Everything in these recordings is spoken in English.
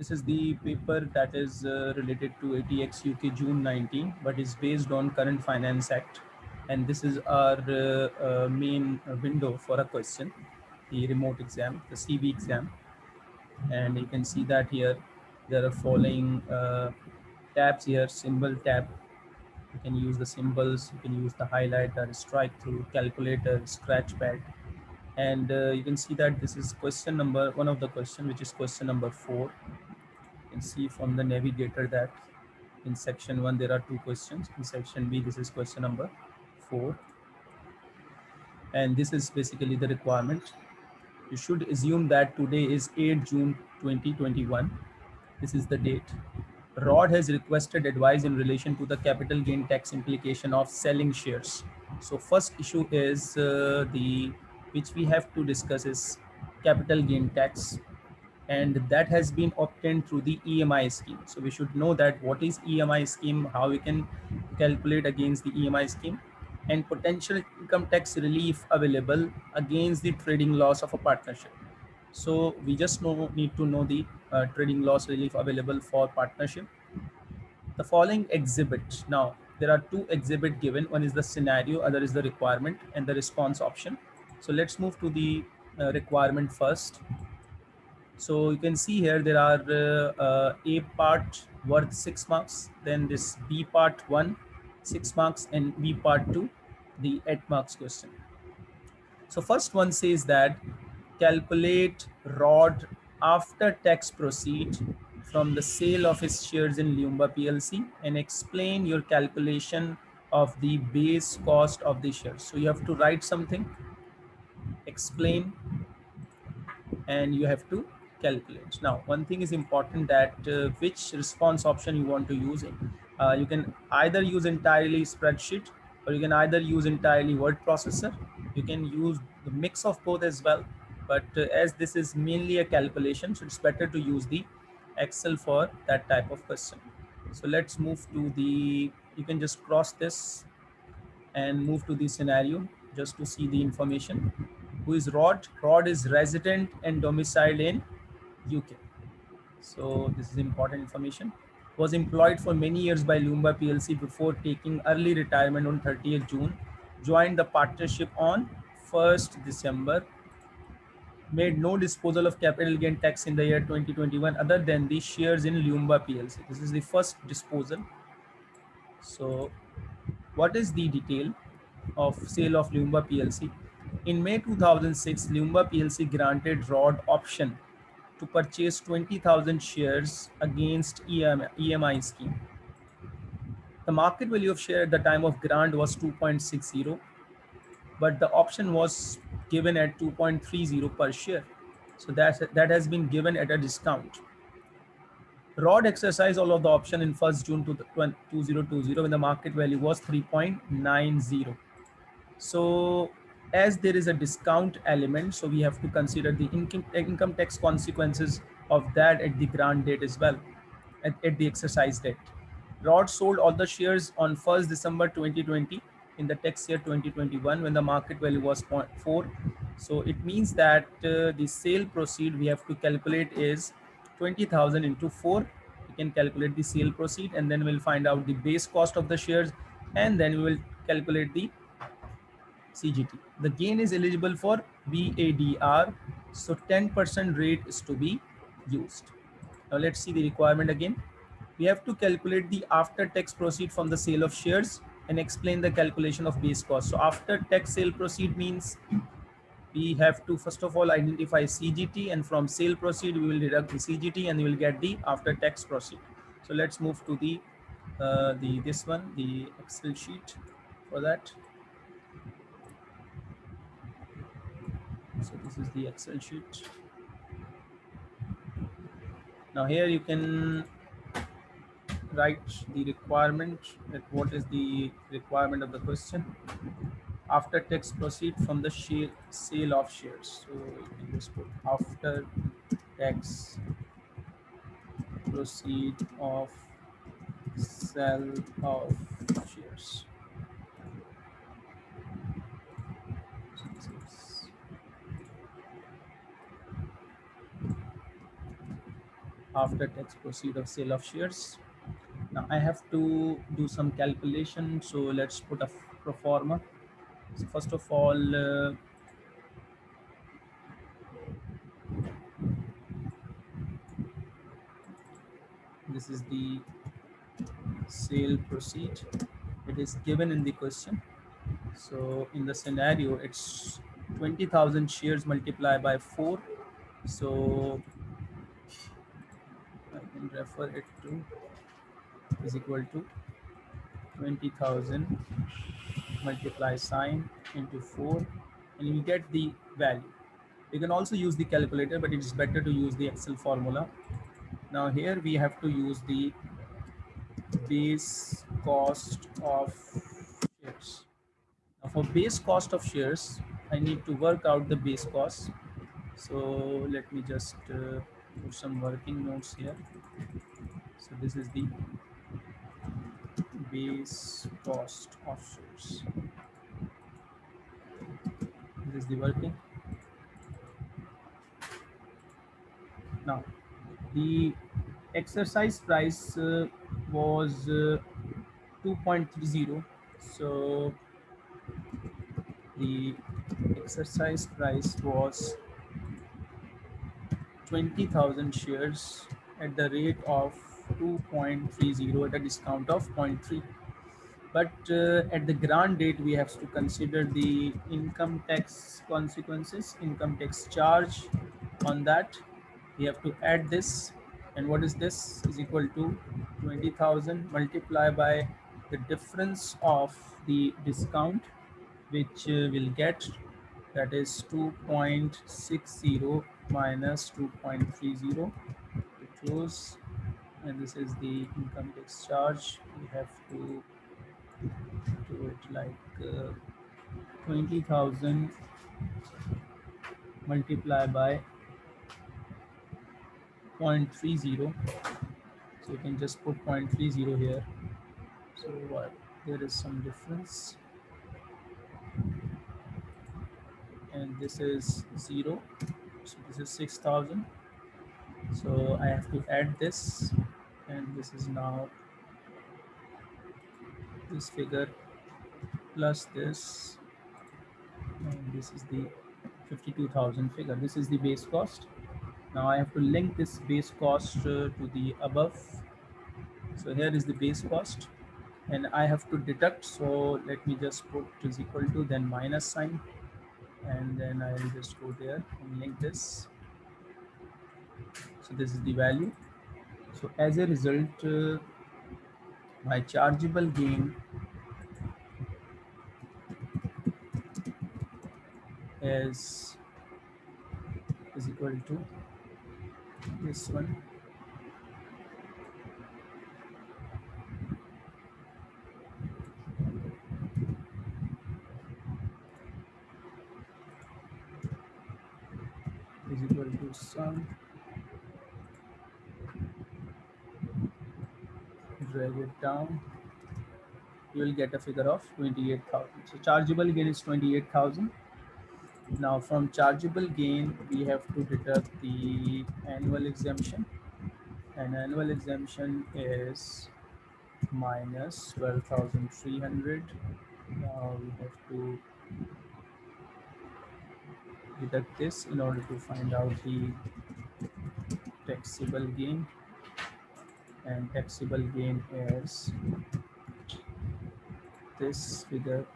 This is the paper that is uh, related to ATX UK June 19, but is based on Current Finance Act. And this is our uh, uh, main window for a question, the remote exam, the CV exam. And you can see that here, there are following uh, tabs here, symbol tab. You can use the symbols, you can use the highlighter, strike through, calculator, scratch pad. And uh, you can see that this is question number, one of the question, which is question number four can see from the navigator that in section one there are two questions. In section b this is question number four. And this is basically the requirement. You should assume that today is 8 june 2021 this is the date. Rod has requested advice in relation to the capital gain tax implication of selling shares. So first issue is uh, the which we have to discuss is capital gain tax and that has been obtained through the EMI scheme. So we should know that what is EMI scheme, how we can calculate against the EMI scheme and potential income tax relief available against the trading loss of a partnership. So we just know, need to know the uh, trading loss relief available for partnership. The following exhibit. Now there are two exhibit given. One is the scenario, other is the requirement and the response option. So let's move to the uh, requirement first. So you can see here there are uh, uh, A part worth six marks, then this B part one, six marks, and B part two, the eight marks question. So first one says that calculate ROD after tax proceed from the sale of his shares in Lumba PLC and explain your calculation of the base cost of the shares. So you have to write something, explain, and you have to calculate. Now, one thing is important that uh, which response option you want to use. Uh, you can either use entirely spreadsheet or you can either use entirely word processor. You can use the mix of both as well. But uh, as this is mainly a calculation, so it's better to use the Excel for that type of question. So let's move to the, you can just cross this and move to the scenario just to see the information. Who is Rod? Rod is resident and domiciled in UK. So this is important information. Was employed for many years by Lumba PLC before taking early retirement on 30th June. Joined the partnership on 1st December. Made no disposal of capital gain tax in the year 2021 other than the shares in Lumba PLC. This is the first disposal. So what is the detail of sale of Lumba PLC? In May 2006, Lumba PLC granted ROD option to purchase 20,000 shares against EMI, scheme. The market value of share at the time of grant was 2.60, but the option was given at 2.30 per share. So that, that has been given at a discount. Rod exercised all of the option in 1st June 2020 when the market value was 3.90. So as there is a discount element, so we have to consider the income, income tax consequences of that at the grant date as well, at, at the exercise date. Rod sold all the shares on 1st December 2020 in the tax year 2021 when the market value was 0.4. So it means that uh, the sale proceed we have to calculate is 20,000 into 4. We can calculate the sale proceed and then we'll find out the base cost of the shares and then we will calculate the CGT. The gain is eligible for BADR. So 10% rate is to be used. Now let's see the requirement again. We have to calculate the after tax proceed from the sale of shares and explain the calculation of base cost. So after tax sale proceed means we have to first of all identify CGT and from sale proceed we will deduct the CGT and we will get the after tax proceed. So let's move to the uh, the this one the Excel sheet for that. So this is the Excel sheet. Now here you can write the requirement that what is the requirement of the question after tax proceed from the share, sale of shares. So you can just put after tax proceed of sale of shares. After tax proceed of sale of shares. Now I have to do some calculation. So let's put a pro forma. So first of all, uh, this is the sale proceed. It is given in the question. So in the scenario, it's 20,000 shares multiplied by four. So Can refer it to is equal to 20,000 multiply sign into 4 and you get the value. You can also use the calculator, but it's better to use the Excel formula. Now here we have to use the base cost of shares. Now for base cost of shares, I need to work out the base cost. So let me just uh, put some working notes here. So this is the base cost of shares. This is the working. Now, the exercise price uh, was uh, 2.30. So the exercise price was 20,000 shares at the rate of 2.30 at a discount of 0.3 but uh, at the grant date we have to consider the income tax consequences income tax charge on that. We have to add this. And what is this? Is equal to 20,000 multiplied by the difference of the discount which uh, will get. That is 2.60 minus 2.30 to close and this is the income tax charge. We have to do it like uh, 20,000 multiplied by 0.30 so you can just put 0.30 here. So uh, there is some difference. And this is 0 so this is 6000 so I have to add this and this is now this figure plus this and this is the 52,000 figure. This is the base cost. Now I have to link this base cost uh, to the above. So here is the base cost and I have to deduct. So let me just put is equal to then minus sign and then I will just go there and link this. So this is the value so as a result uh, my chargeable gain is is equal to this one. Is equal to sum drag it down, you will get a figure of 28,000. So chargeable gain is 28,000. Now from chargeable gain, we have to deduct the annual exemption and annual exemption is minus 12,300. Now we have to deduct this in order to find out the taxable gain and taxable gain is this figure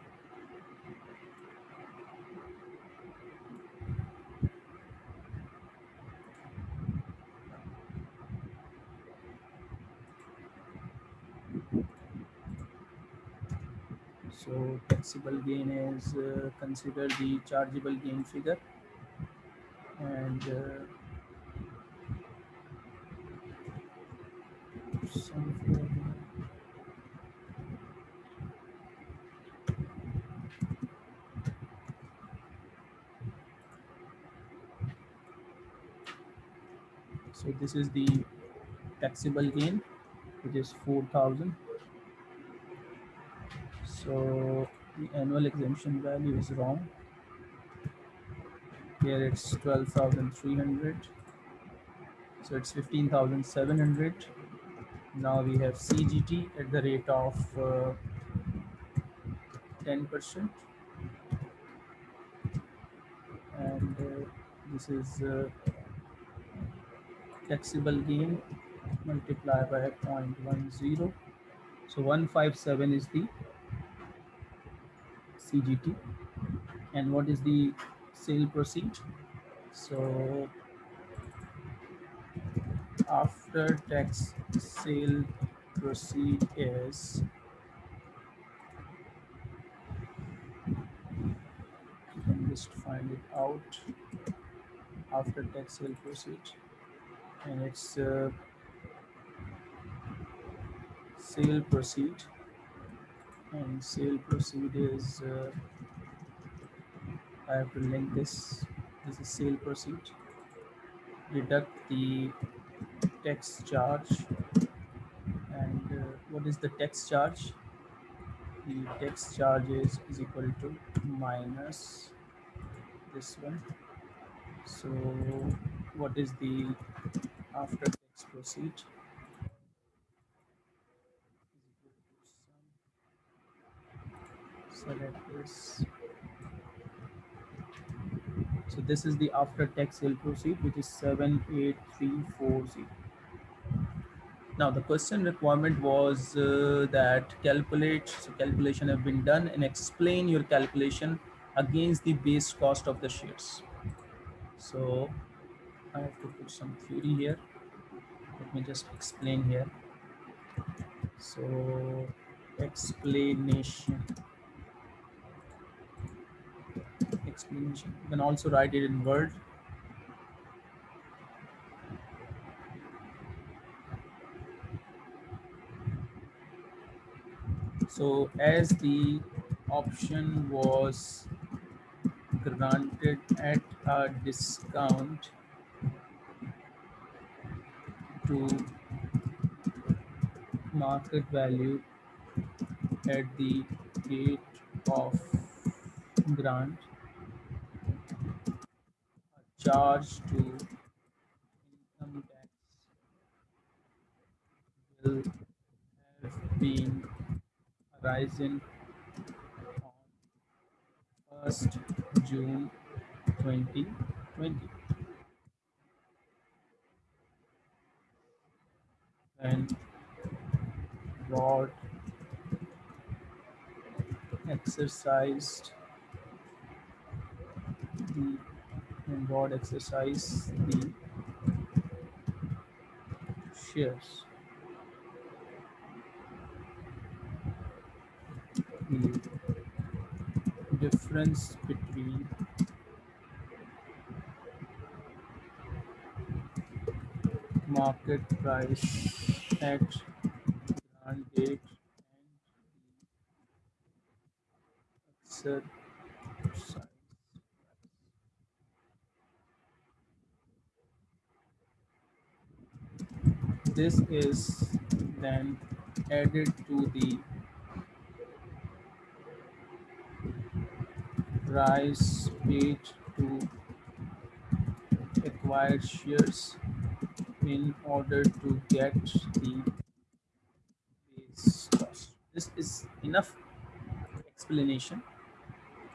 so taxable gain is uh, consider the chargeable gain figure. And uh, So this is the taxable gain, which is 4,000. So the annual exemption value is wrong. Here it's 12,300. So it's 15,700. Now we have CGT at the rate of 10%. Uh, and uh, this is uh, taxable gain multiplied by 0.10. So 157 is the CGT. And what is the sale proceed? So after tax sale proceed is can just find it out? After tax sale proceed. And it's uh, sale proceed. And sale proceed is uh, I have to link this. This is sale proceed. Deduct the tax charge? And uh, what is the tax charge? The tax charge is, is equal to minus this one. So what is the after tax proceed? Select this so this is the after tax sale proceed which is 78340 now the question requirement was uh, that calculate so calculation have been done and explain your calculation against the base cost of the shares so i have to put some theory here let me just explain here so explanation explanation. You can also write it in Word. So as the option was granted at a discount to market value at the date of grant charge to income tax will have been arisen on 1st June 2020. And board exercised the and board exercise the shares. The difference between market price at grant date and the this is then added to the price paid to acquire shares in order to get the base cost. This is enough explanation.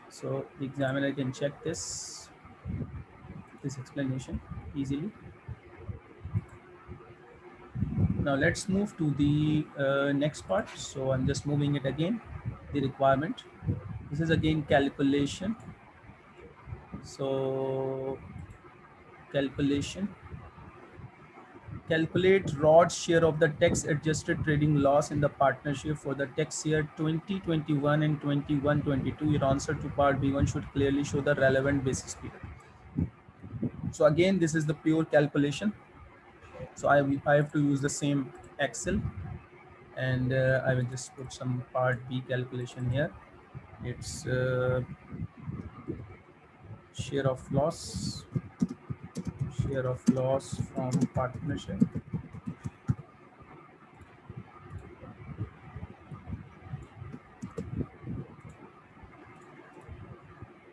So the examiner can check this, this explanation easily. Now let's move to the uh, next part. So I'm just moving it again, the requirement. This is again calculation. So calculation. Calculate ROD's share of the tax adjusted trading loss in the partnership for the tax year 2021 and 21-22. Your answer to part B1 should clearly show the relevant basis period. So again, this is the pure calculation so I, I have to use the same Excel and uh, I will just put some part B calculation here. It's uh, share of loss, share of loss from partnership.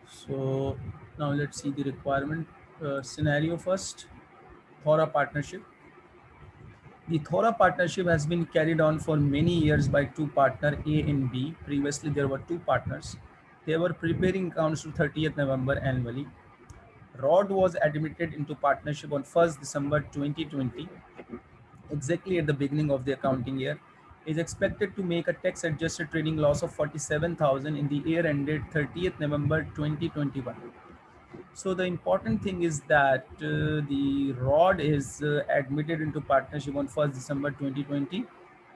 So now let's see the requirement uh, scenario first. Thora partnership. The Thora partnership has been carried on for many years by two partners, A and B. Previously, there were two partners. They were preparing accounts to 30th November annually. Rod was admitted into partnership on 1st December 2020, exactly at the beginning of the accounting year. Is expected to make a tax adjusted trading loss of 47,000 in the year ended 30th November 2021. So the important thing is that uh, the rod is uh, admitted into partnership on 1st December 2020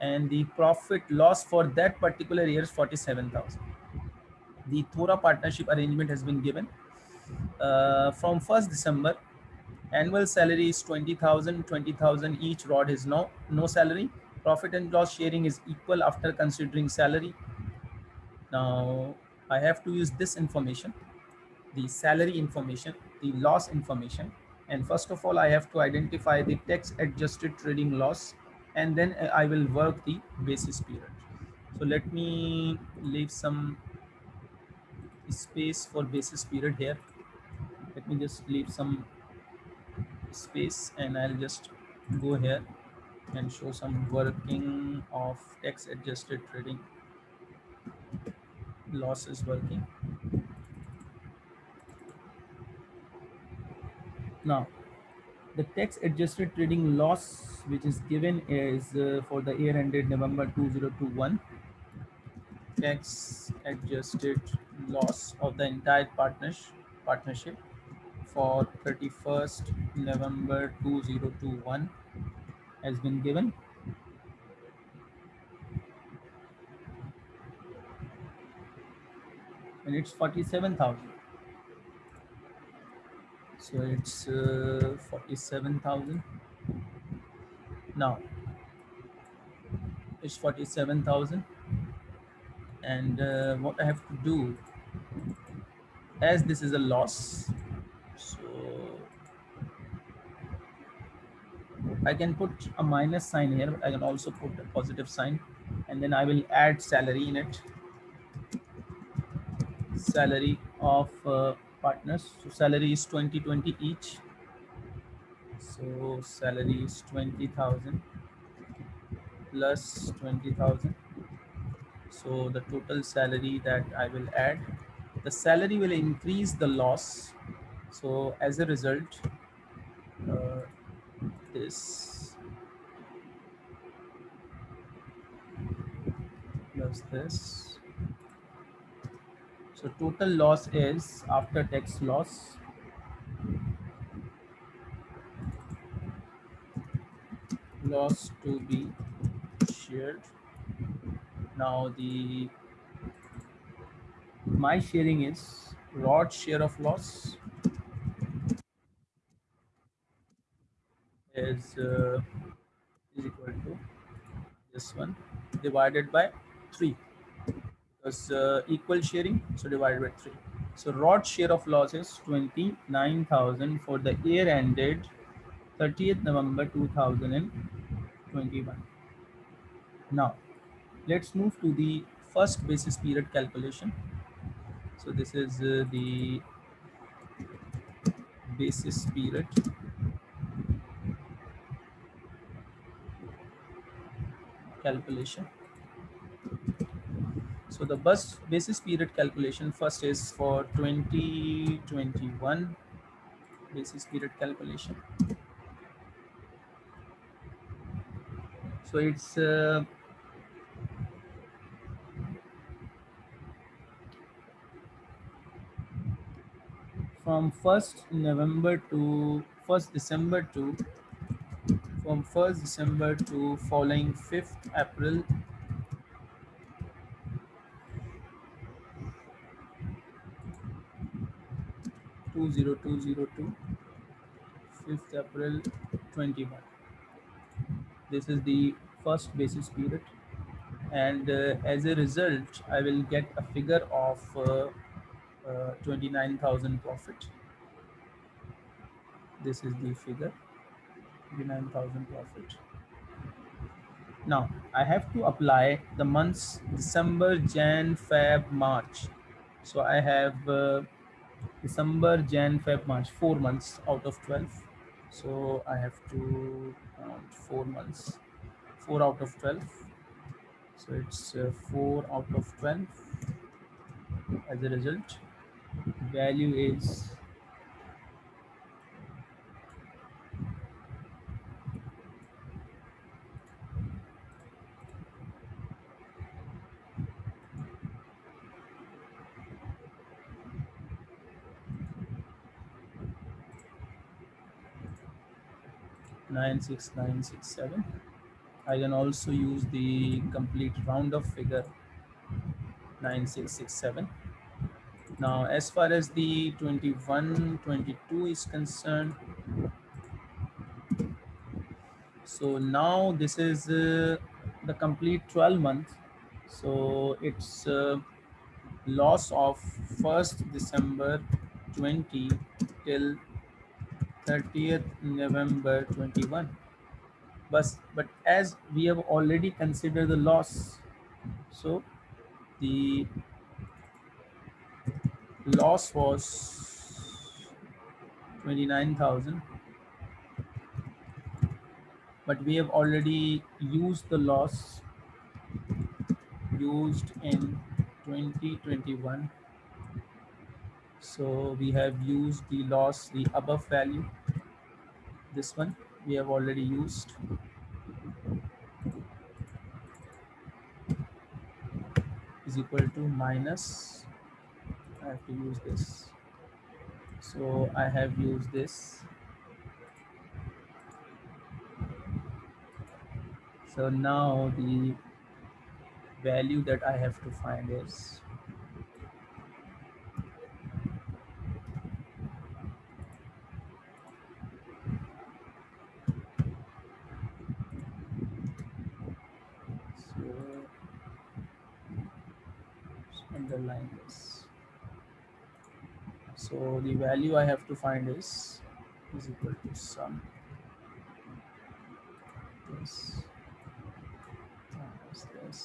and the profit loss for that particular year is 47,000. The Thora partnership arrangement has been given uh, from 1st December. Annual salary is 20,000, 20,000 each rod is no, no salary. Profit and loss sharing is equal after considering salary. Now I have to use this information the salary information, the loss information. And first of all, I have to identify the tax adjusted trading loss and then uh, I will work the basis period. So let me leave some space for basis period here. Let me just leave some space and I'll just go here and show some working of tax adjusted trading losses working. Now, the tax adjusted trading loss which is given is uh, for the year ended November 2021 tax adjusted loss of the entire partnership partnership for 31st November 2021 has been given. And it's 47,000 so it's uh, 47,000 now it's 47,000 and uh, what I have to do as this is a loss so I can put a minus sign here but I can also put a positive sign and then I will add salary in it. Salary of uh, partners. So salary is 20 20 each. So salary is 20,000 plus 20,000 so the total salary that I will add the salary will increase the loss. So as a result uh, this plus this so total loss is after tax loss. Loss to be shared. Now the my sharing is rod share of loss is uh, is equal to this one divided by 3 was uh, equal sharing so divided by 3 so rod share of loss is 29000 for the year ended 30th november 2021 now let's move to the first basis period calculation. So this is uh, the basis period. Calculation so the bus basis period calculation first is for 2021 basis period calculation. So it's uh, from 1st November to 1st December to from 1st December to following 5th April 20202 5th April 21 this is the first basis period. And uh, as a result I will get a figure of uh, uh, 29,000 profit. This is the figure 29,000 profit. Now I have to apply the months December Jan Feb March. So I have uh, December, Jan, Feb, March, four months out of 12. So I have to count four months, four out of 12. So it's uh, four out of 12 as a result. Value is nine six nine six seven. I can also use the complete round of figure 9667. Now, as far as the 21, 22 is concerned, so now this is uh, the complete 12 month. So it's uh, loss of 1st December 20 till 30th November 21. But, but as we have already considered the loss, so the loss was 29,000 but we have already used the loss used in 2021 so we have used the loss the above value. This one we have already used. Is equal to minus. I have to use this. So I have used this. So now the value that I have to find is so underline this so the value I have to find is is equal to sum. This minus this.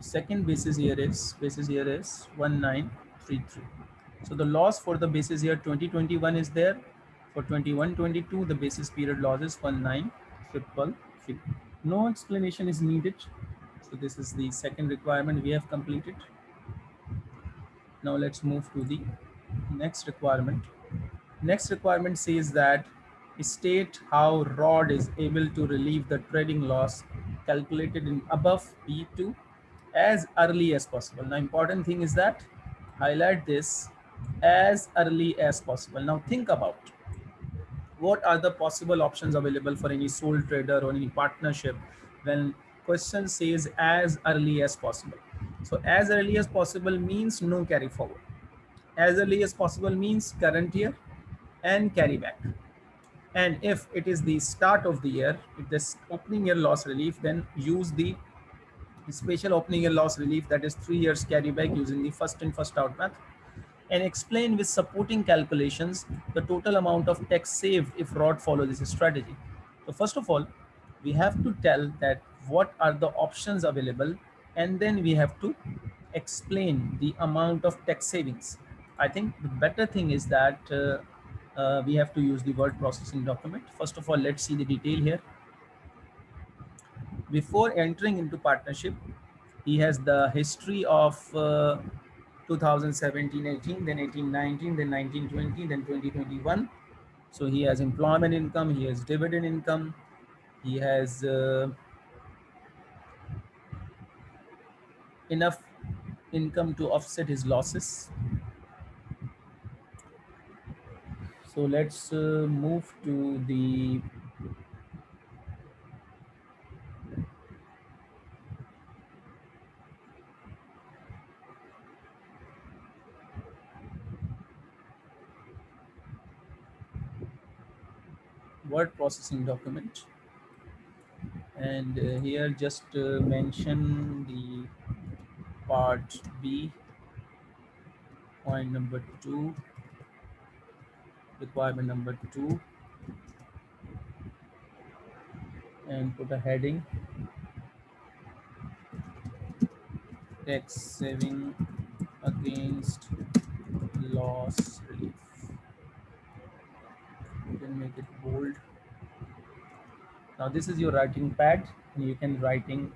Second basis here is basis here is 1933 so the loss for the basis year 2021 is there. For 21 22 the basis period loss is 1933 no explanation is needed so this is the second requirement we have completed now let's move to the next requirement next requirement says that state how rod is able to relieve the trading loss calculated in above b2 as early as possible. Now, important thing is that highlight this as early as possible. Now, think about what are the possible options available for any sole trader or any partnership when question says as early as possible. So as early as possible means no carry forward. As early as possible means current year and carry back. And if it is the start of the year, if this opening year loss relief, then use the special opening year loss relief that is three years carry back using the first in first out method and explain with supporting calculations the total amount of tax saved if rod follow this strategy. So first of all, we have to tell that what are the options available and then we have to explain the amount of tax savings. I think the better thing is that uh, uh, we have to use the word processing document. First of all, let's see the detail here before entering into partnership, he has the history of uh, 2017, 18, then 18, 19, then 19, 20, then 2021. So he has employment income, he has dividend income, he has uh, enough income to offset his losses. So let's uh, move to the word processing document and uh, here just uh, mention the part B point number two requirement number two and put a heading tax saving against loss relief. You can make it bold. Now this is your writing pad and you can writing.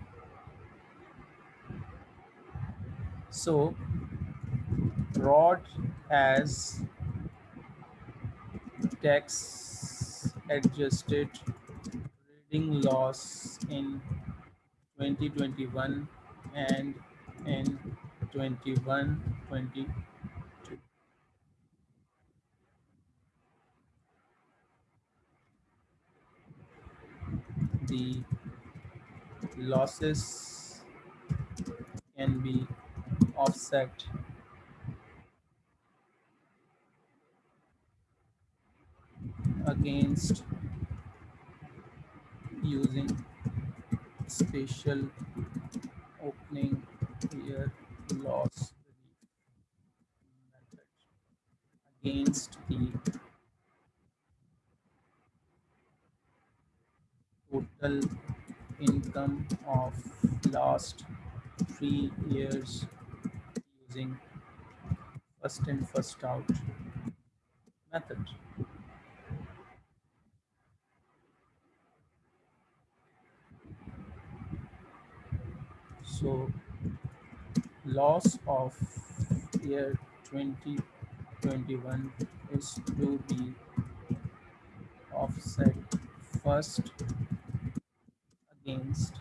So rod as tax adjusted trading loss in 2021 and in 21 22 the losses can be offset. Against using special opening year loss method against the total income of last three years using first in first out method. So loss of year 2021 is to be offset first against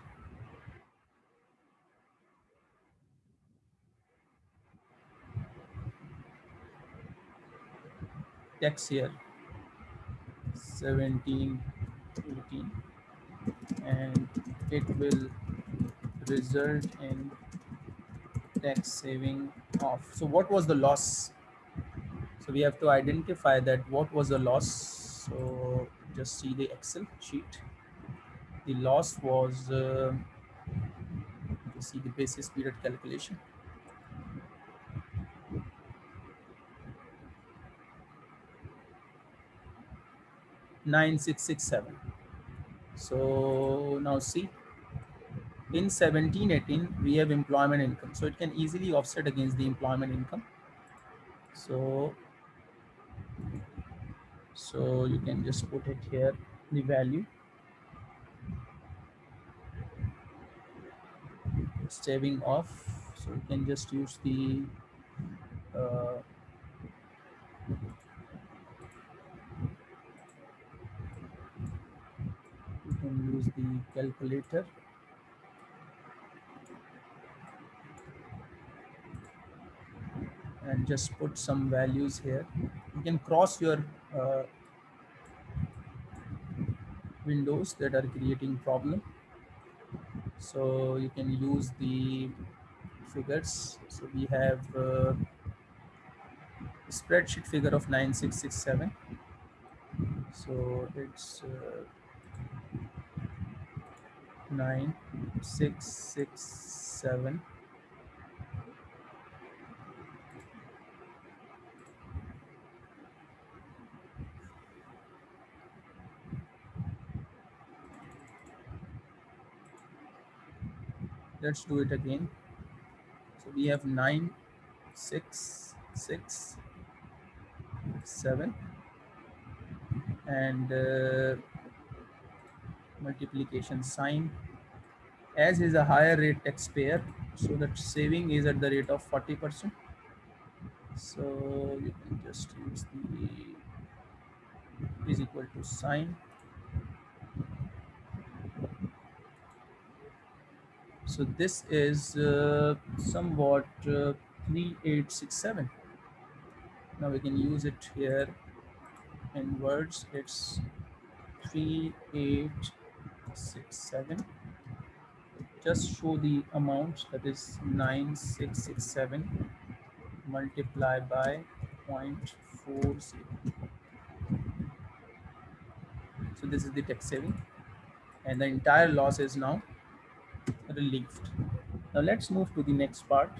tax year 17 18 and it will result in tax saving of so what was the loss? So we have to identify that what was the loss. So just see the excel sheet. The loss was uh, you see the basis period calculation Nine six six seven. So now see in 1718 we have employment income. So it can easily offset against the employment income. So so you can just put it here the value. Saving off. So you can just use the uh, you can use the calculator and just put some values here. You can cross your uh, windows that are creating problem. So you can use the figures. So we have uh, spreadsheet figure of 9667. So it's uh, 9667 let's do it again. So we have nine six six seven. And uh, multiplication sign as is a higher rate taxpayer so that saving is at the rate of 40 percent so you can just use the is equal to sign So this is uh, somewhat uh, 3867. Now we can use it here in words. It's 3867. Just show the amount that is 9667 multiply by 0.40. So this is the tax saving and the entire loss is now relieved. Now let's move to the next part.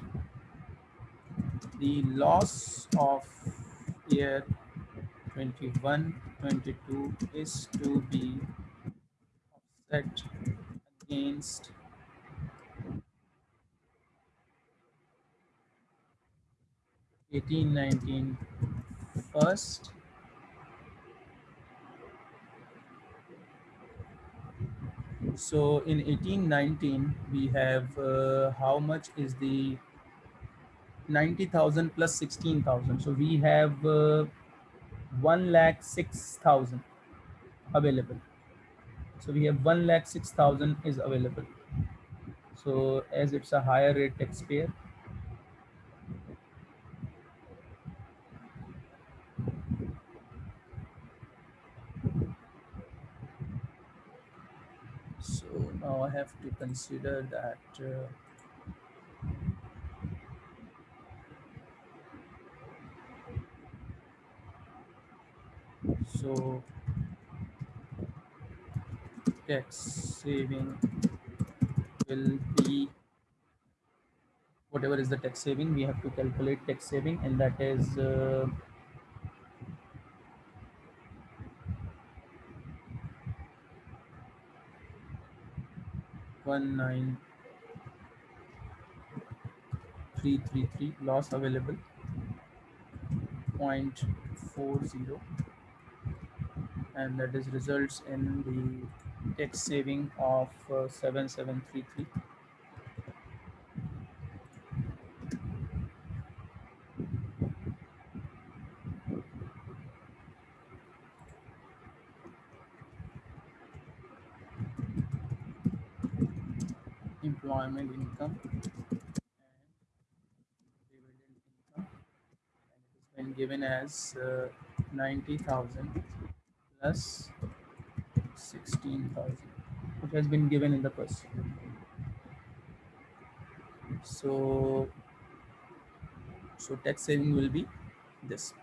The loss of year 21, 22 is to be offset against 18, 19 first. So in 1819, we have uh, how much is the 90,000 plus 16,000. So we have uh, 1 lakh 6,000 available. So we have 1 lakh 6,000 is available. So as it's a higher rate taxpayer, so now I have to consider that uh, so tax saving will be whatever is the tax saving we have to calculate tax saving and that is uh, one nine three three three loss available point four zero and that is results in the tax saving of uh, 7733 employment income and dividend income. And it has been given as uh, 90,000 plus 16,000 which has been given in the question so so tax saving will be this.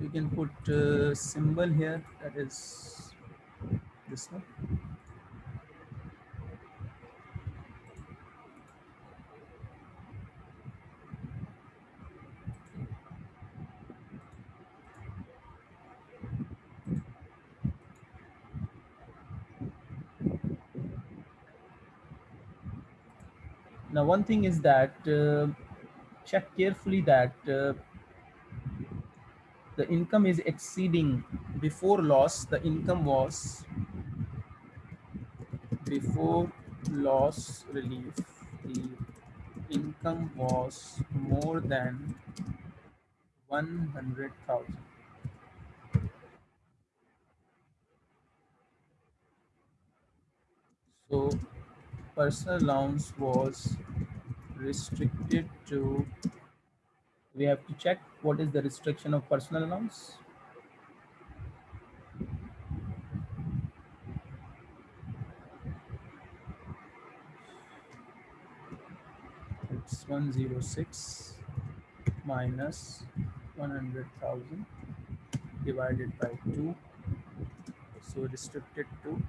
You can put uh, symbol here that is this one one thing is that uh, check carefully that uh, the income is exceeding before loss. The income was before loss relief. The income was more than 100,000 so personal allowance was restricted to we have to check what is the restriction of personal allowance it's 106 minus 100,000 divided by 2 so restricted to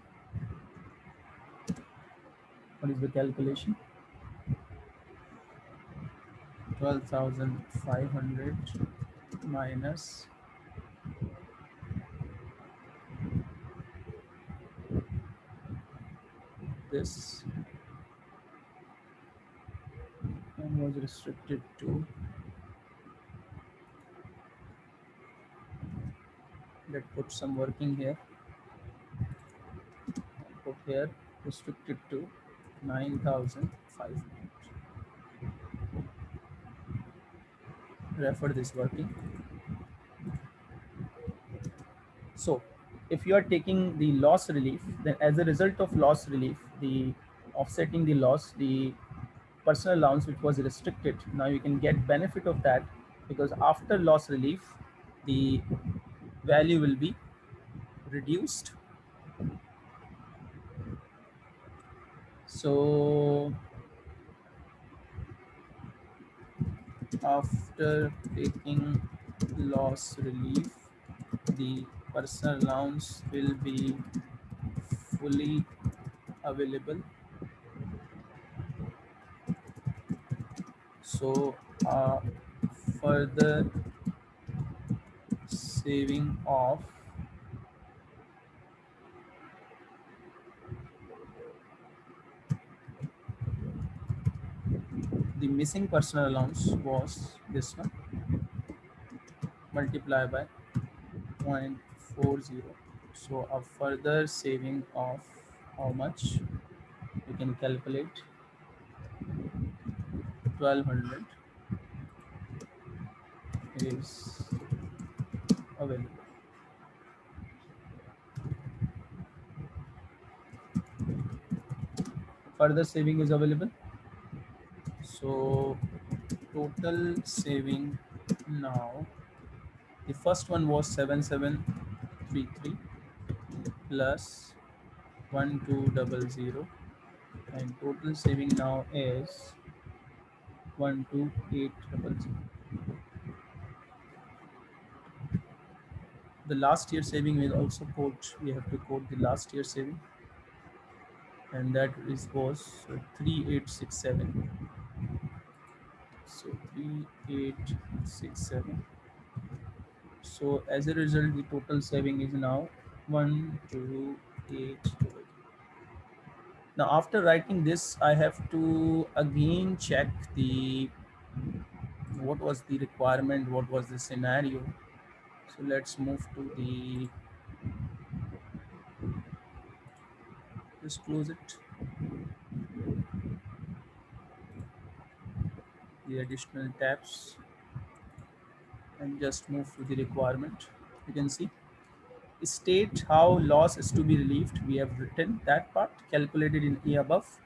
what is the calculation 12,500 minus this and was restricted to let put some working here. Put here restricted to 9500 refer this working. So if you are taking the loss relief then as a result of loss relief the offsetting the loss the personal allowance which was restricted now you can get benefit of that because after loss relief the value will be reduced so after taking loss relief the personal allowance will be fully available. So uh, further saving of the missing personal allowance was this one. Multiply by 0.40 so a further saving of how much? We can calculate. 1200 is available. Further saving is available so total saving now the first one was 7733 plus 1200 and total saving now is 12800 the last year saving will also quote we have to quote the last year saving. And that is was 3867 so 3867 so as a result, the total saving is now one, two, eight. Now after writing this, I have to again check the what was the requirement, what was the scenario. So let's move to the just close it. The additional tabs and just move to the requirement. You can see state how loss is to be relieved. We have written that part calculated in A above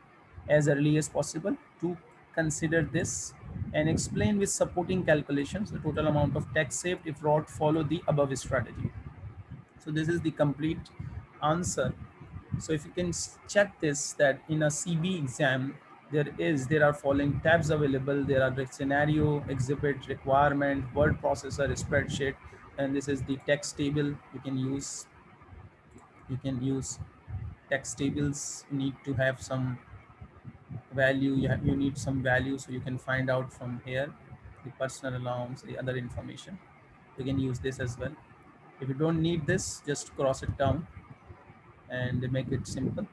as early as possible to consider this and explain with supporting calculations the total amount of tax saved if ROT follow the above strategy. So this is the complete answer. So if you can check this that in a CB exam, there is there are following tabs available. There are the scenario exhibit requirement word processor spreadsheet and this is the text table. You can use you can use text tables. Need to have some value. You, have, you need some value so you can find out from here the personal allowance the other information. You can use this as well. If you don't need this just cross it down and make it simple